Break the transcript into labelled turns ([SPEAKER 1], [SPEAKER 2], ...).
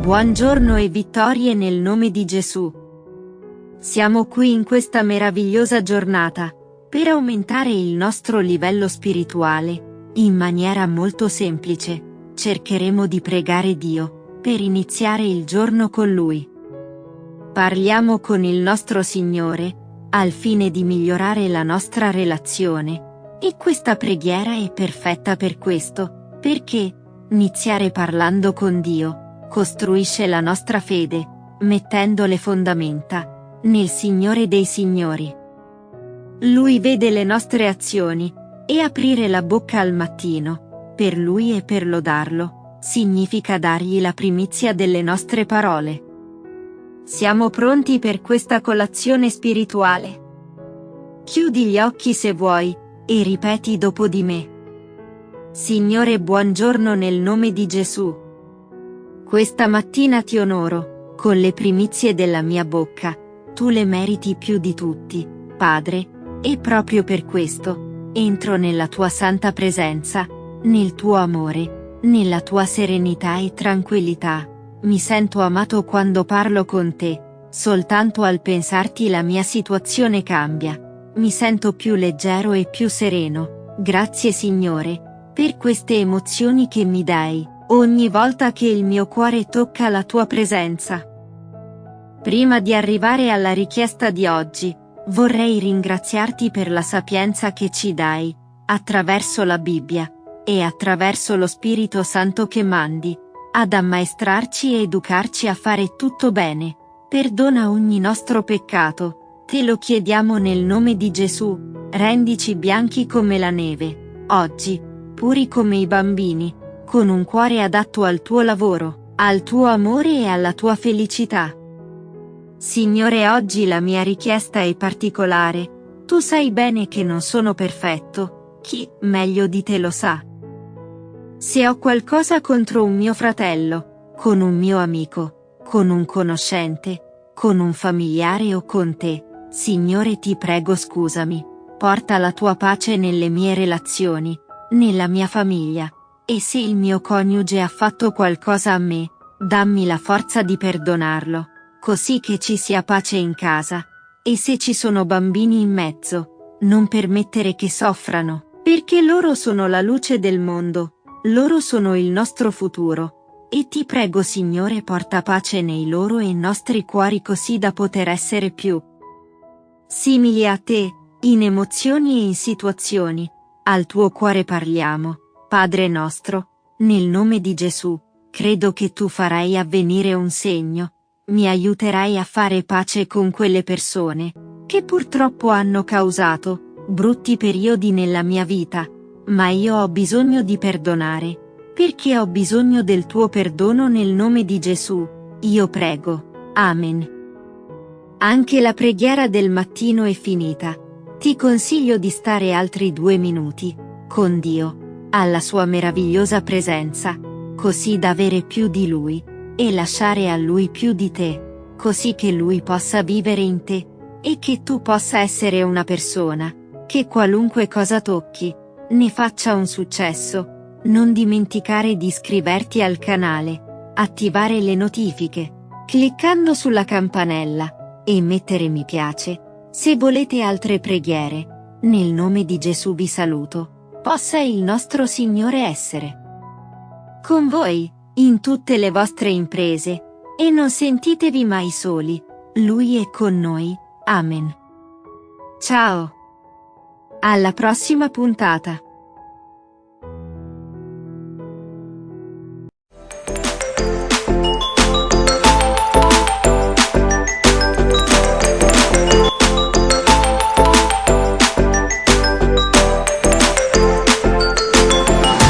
[SPEAKER 1] Buongiorno e vittorie nel nome di Gesù. Siamo qui in questa meravigliosa giornata, per aumentare il nostro livello spirituale, in maniera molto semplice, cercheremo di pregare Dio, per iniziare il giorno con Lui. Parliamo con il nostro Signore, al fine di migliorare la nostra relazione, e questa preghiera è perfetta per questo, perché, iniziare parlando con Dio, costruisce la nostra fede, mettendo le fondamenta, nel Signore dei Signori. Lui vede le nostre azioni, e aprire la bocca al mattino, per Lui e per lodarlo, significa dargli la primizia delle nostre parole. Siamo pronti per questa colazione spirituale. Chiudi gli occhi se vuoi, e ripeti dopo di me. Signore buongiorno nel nome di Gesù. Questa mattina ti onoro, con le primizie della mia bocca, tu le meriti più di tutti, Padre, e proprio per questo, entro nella tua santa presenza, nel tuo amore, nella tua serenità e tranquillità. Mi sento amato quando parlo con te, soltanto al pensarti la mia situazione cambia. Mi sento più leggero e più sereno. Grazie Signore, per queste emozioni che mi dai, ogni volta che il mio cuore tocca la tua presenza. Prima di arrivare alla richiesta di oggi, Vorrei ringraziarti per la sapienza che ci dai, attraverso la Bibbia, e attraverso lo Spirito Santo che mandi, ad ammaestrarci e educarci a fare tutto bene. Perdona ogni nostro peccato, te lo chiediamo nel nome di Gesù, rendici bianchi come la neve, oggi, puri come i bambini, con un cuore adatto al tuo lavoro, al tuo amore e alla tua felicità. Signore oggi la mia richiesta è particolare, tu sai bene che non sono perfetto, chi meglio di te lo sa. Se ho qualcosa contro un mio fratello, con un mio amico, con un conoscente, con un familiare o con te, Signore ti prego scusami, porta la tua pace nelle mie relazioni, nella mia famiglia, e se il mio coniuge ha fatto qualcosa a me, dammi la forza di perdonarlo così che ci sia pace in casa. E se ci sono bambini in mezzo, non permettere che soffrano, perché loro sono la luce del mondo, loro sono il nostro futuro. E ti prego Signore porta pace nei loro e nostri cuori così da poter essere più simili a te, in emozioni e in situazioni. Al tuo cuore parliamo, Padre nostro, nel nome di Gesù, credo che tu farai avvenire un segno, mi aiuterai a fare pace con quelle persone, che purtroppo hanno causato, brutti periodi nella mia vita, ma io ho bisogno di perdonare, perché ho bisogno del tuo perdono nel nome di Gesù, io prego. Amen. Anche la preghiera del mattino è finita. Ti consiglio di stare altri due minuti, con Dio, alla sua meravigliosa presenza, così da avere più di Lui e lasciare a Lui più di te, così che Lui possa vivere in te, e che tu possa essere una persona, che qualunque cosa tocchi, ne faccia un successo. Non dimenticare di iscriverti al canale, attivare le notifiche, cliccando sulla campanella, e mettere mi piace, se volete altre preghiere. Nel nome di Gesù vi saluto. Possa il nostro Signore essere con voi in tutte le vostre imprese, e non sentitevi mai soli, Lui è con noi, Amen. Ciao! Alla prossima puntata!